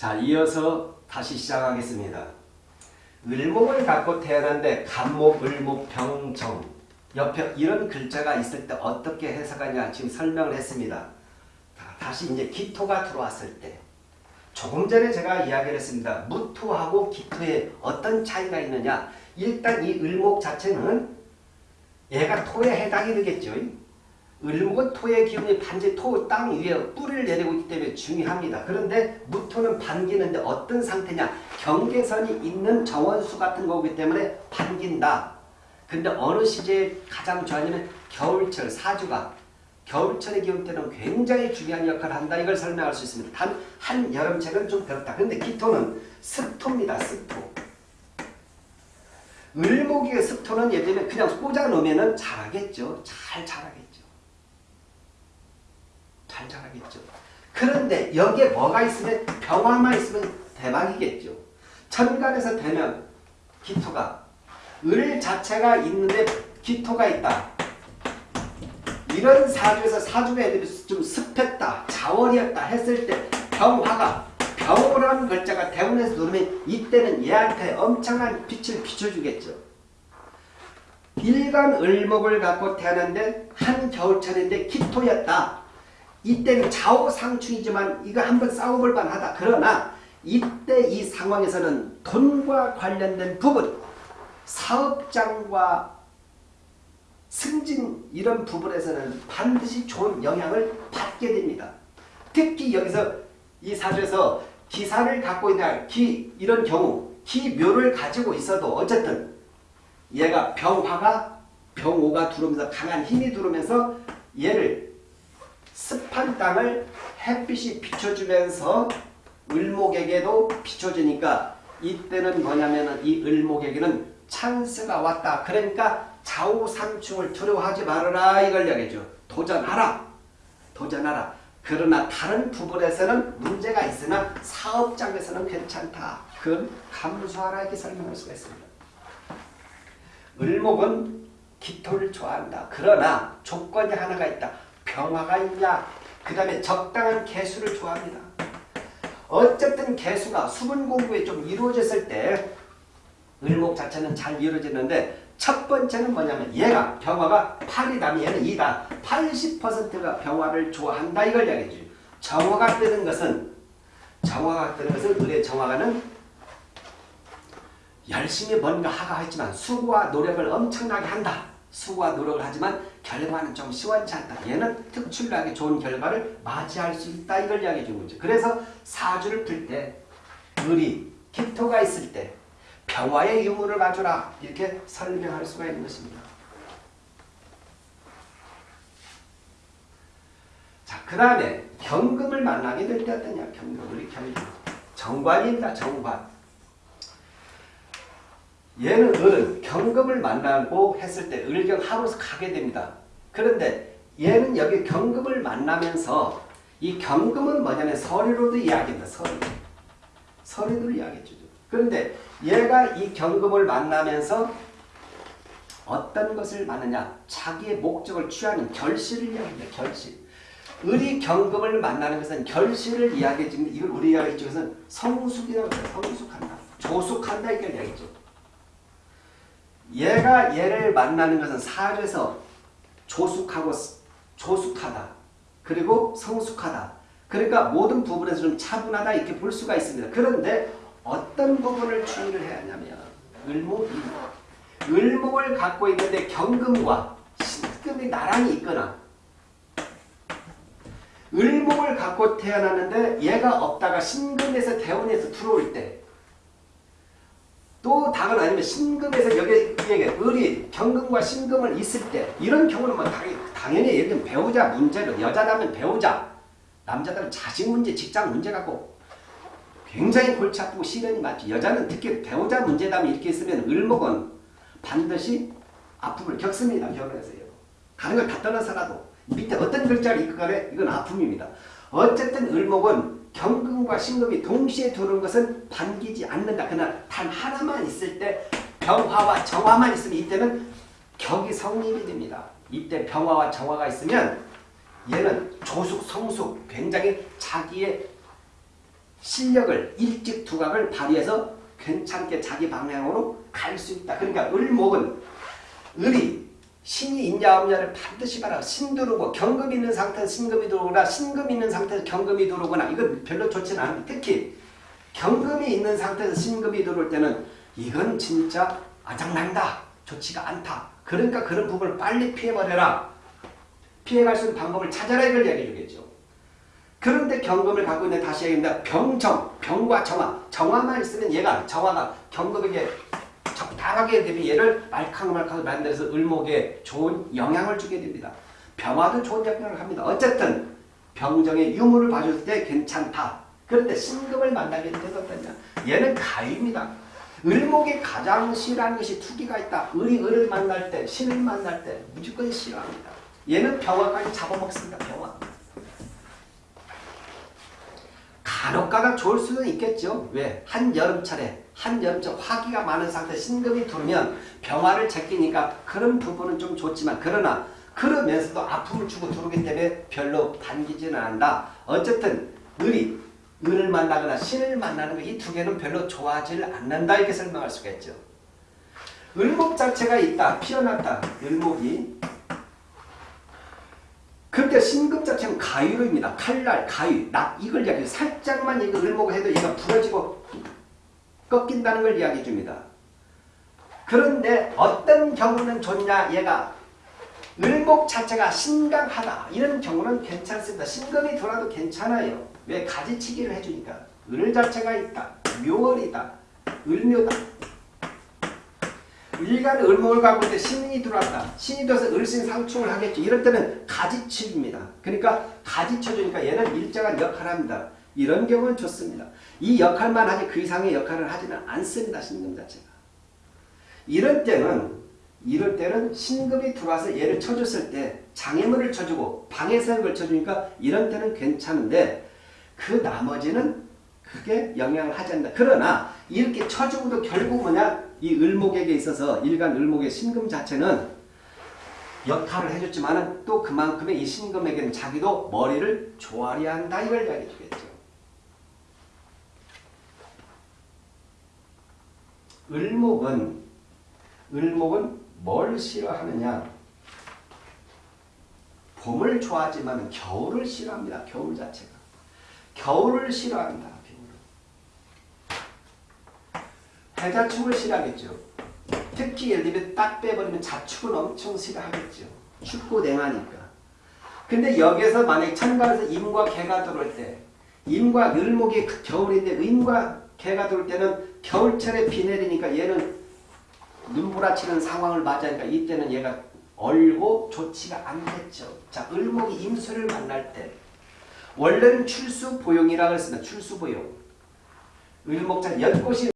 자, 이어서 다시 시작하겠습니다. 을목을 갖고 태어났는데 간목, 을목, 병정 옆에 이런 글자가 있을 때 어떻게 해석하냐 지금 설명을 했습니다. 다시 이제 기토가 들어왔을 때 조금 전에 제가 이야기를 했습니다. 무토하고 기토에 어떤 차이가 있느냐 일단 이 을목 자체는 얘가 토에 해당이 되겠죠. 을목은 토의 기운이 반지 토 땅 위에 뿌리를 내리고 있기 때문에 중요합니다. 그런데 무토는 반기는데 어떤 상태냐 경계선이 있는 정원수 같은 거기 때문에 반긴다. 근데 어느 시제에 가장 좋아하냐면 겨울철 사주가 겨울철의 기운 때는 굉장히 중요한 역할을 한다. 이걸 설명할 수 있습니다. 단 한 여름철은 좀 그렇다. 그런데 기토는 습토입니다. 습토. 을목의 습토는 들면 그냥 꽂아 놓으면 자라겠죠. 잘 자라겠죠. 잘 자라겠죠. 그런데 여기에 뭐가 있으면 병화만 있으면 대박이겠죠. 천간에서 되면 기토가 을 자체가 있는데 기토가 있다. 이런 사주에서 사주가 애들이 좀 습했다, 자원이었다 했을 때 병화가 병호라는 글자가 대운에서 누르면 이때는 얘한테 엄청난 빛을 비춰주겠죠. 일간 을목을 갖고 태어났는데 한 겨울철인데 기토였다. 이때는 좌우상충이지만 이거 한번 싸워볼 만하다. 그러나 이때 이 상황에서는 돈과 관련된 부분, 사업장과 승진 이런 부분에서는 반드시 좋은 영향을 받게 됩니다. 특히 여기서 이 사주에서 기사를 갖고 있는 기 이런 경우 기묘를 가지고 있어도 어쨌든 얘가 병화가 병오가 들어오면서 강한 힘이 들어오면서 얘를 습한 땅을 햇빛이 비춰주면서 을목에게도 비춰주니까 이때는 뭐냐면 이 을목에게는 찬스가 왔다. 그러니까 좌우상충을 두려워하지 말아라 이걸 이야기죠. 도전하라. 도전하라. 그러나 다른 부분에서는 문제가 있으나 사업장에서는 괜찮다. 그건 감수하라 이렇게 설명할 수가 있습니다. 을목은 기토를 좋아한다. 그러나 조건이 하나가 있다. 병화가 있냐. 그 다음에 적당한 개수를 좋아합니다. 어쨌든 개수가 수분 공부에 좀 이루어졌을 때 을목 자체는 잘 이루어지는데 첫 번째는 뭐냐면 얘가 병화가 8이다면 얘는 2다. 80%가 병화를 좋아한다 이걸 이야기해줘요. 정화가 뜨는 것은 정화가 뜨는 것은 을의 정화가는 열심히 뭔가 하가 했지만 수고와 노력을 엄청나게 한다. 수고와 노력을 하지만 결과는 좀 시원치 않다. 얘는 특출나게 좋은 결과를 맞이할 수 있다. 이걸 이야기해 주는 거죠. 그래서 사주를 풀때 을이 기토가 있을 때 평화의 유무를 가져라 이렇게 설명할 수가 있는 것입니다. 자, 그 다음에 경금을 만나게 될 때 어떠냐? 경금, 우리 경금. 정관입니다. 정관. 얘는 을은 경금을 만나고 했을 때 을경 하루서 가게 됩니다. 그런데 얘는 여기 경금을 만나면서 이 경금은 뭐냐면 서리로도 이야기합니다. 서리. 서리도 이야기해주죠. 그런데 얘가 이 경금을 만나면서 어떤 것을 만느냐 자기의 목적을 취하는 결실을 이야기합니다. 결실. 을이 경금을 만나는 것은 결실을 이야기해 주는 이걸 우리 이야기 쪽에서는 성숙이라고 해요. 성숙한다. 조숙한다 이걸 이야기죠. 얘가 얘를 만나는 것은 사주에서 조숙하고 조숙하다. 그리고 성숙하다. 그러니까 모든 부분에서 좀 차분하다 이렇게 볼 수가 있습니다. 그런데 어떤 부분을 주의를 해야 하냐면 을목이 을목을 갖고 있는데 경금과 신금이 나란히 있거나 을목을 갖고 태어났는데 얘가 없다가 신금에서 대운에서 들어올 때 또 다른 아니면 신금에서 여기 여기 을이 경금과 신금을 있을 때 이런 경우는 뭐 당연히, 당연히 예를 들면 배우자 문제로 여자라면 배우자 남자들은 자식 문제 직장 문제 갖고 굉장히 골치 아프고 시련이 많죠. 여자는 특히 배우자 문제담이 이렇게 있으면 을목은 반드시 아픔을 겪습니다. 결혼해서요. 다른 걸 다 떠나서라도 밑에 어떤 글자를 읽고 가래 이건 아픔입니다. 어쨌든 을목은 경금과 신금이 동시에 들어오는 것은 반기지 않는다. 그러나 단 하나만 있을 때 병화와 정화만 있으면 이때는 격이 성립이 됩니다. 이때 병화와 정화가 있으면 얘는 조숙, 성숙, 굉장히 자기의 실력을 일찍 두각을 발휘해서 괜찮게 자기 방향으로 갈 수 있다. 그러니까 을목은 을이 신이 있냐 없냐를 반드시 봐라. 신 들어오고 경금 있는 상태에서 신금이 들어오거나 신금 있는 상태에서 경금이 들어오거나 이건 별로 좋지는 않은데 특히 경금이 있는 상태에서 신금이 들어올 때는 이건 진짜 아장난다. 좋지가 않다. 그러니까 그런 부분을 빨리 피해버려라. 피해갈 수 있는 방법을 찾아라 이걸 이야기해 주겠죠. 그런데 경금을 갖고 있는 다시 얘기합니다. 병정, 병과 정화. 정화만 있으면 얘가 정화가 경금에게 적당하게 되면 얘를 말캉말캉 만들어서 을목에 좋은 영향을 주게 됩니다. 병화도 좋은 역할을 합니다. 어쨌든 병정의 유무를 봐줄 때 괜찮다. 그런데 신금을 만나게 어떠냐. 얘는 가위입니다. 을목이 가장 싫어하는 것이 투기가 있다. 을이 을을 만날 때, 신을 만날 때 무조건 싫어합니다. 얘는 병화까지 잡아먹습니다. 병화. 간혹가다 좋을 수는 있겠죠. 왜? 한여름철에 한여름철 화기가 많은 상태 신금이 들으면 병화를 제끼니까 그런 부분은 좀 좋지만 그러나 그러면서도 아픔을 주고 들어오기 때문에 별로 반기지는 않는다. 어쨌든 을이 을을 만나거나 신을 만나는 거이두 개는 별로 좋아하지 않는다 이렇게 설명할 수가 있죠. 을목 자체가 있다. 피어났다. 을목이 그런데 신금 자체는 가위로입니다. 칼날, 가위, 낙 이걸 이야기해요. 살짝만 이거 을목을 해도 얘가 부러지고 꺾인다는 걸 이야기해 줍니다. 그런데 어떤 경우는 좋냐 얘가 을목 자체가 신강하다 이런 경우는 괜찮습니다. 신금이 돌아도 괜찮아요. 왜 가지치기를 해주니까 을 자체가 있다. 묘월이다. 을묘다. 일간의 을목을 갖고 있는데 신이 들어왔다. 신이 들어서 을신 상충을 하겠죠. 이럴 때는 가지치기입니다. 그러니까 가지쳐주니까 얘는 일정한 역할을 합니다. 이런 경우는 좋습니다. 이 역할만 하지 그 이상의 역할을 하지는 않습니다. 신금 자체가. 이럴 때는 이럴 때는 신금이 들어와서 얘를 쳐줬을 때 장애물을 쳐주고 방해선을 걸쳐주니까 이런 때는 괜찮은데 그 나머지는 크게 영향을 하지 않는다. 그러나 이렇게 쳐주고도 결국 뭐냐 이 을목에게 있어서 일간 을목의 신금 자체는 역할을 해줬지만은 또 그만큼의 이 신금에게는 자기도 머리를 조아려야 한다 이걸 이야기해 주겠죠. 을목은 을목은 뭘 싫어하느냐? 봄을 좋아하지만 겨울을 싫어합니다. 겨울 자체가. 겨울을 싫어한다. 해자축을 싫어하겠죠. 특히 예를 들면 딱 빼버리면 자축은 엄청 싫어하겠죠. 춥고 냉하니까. 근데 여기서 만약에 천간에서 임과 개가 들어올 때 임과 을목이 겨울인데 임과 개가 들어올 때는 겨울철에 비 내리니까 얘는 눈부라치는 상황을 맞으니까 이때는 얘가 얼고 좋지가 않겠죠. 자, 을목이 임수를 만날 때 원래는 출수보용이라고 했습니다. 출수보용. 을목자 연꽃이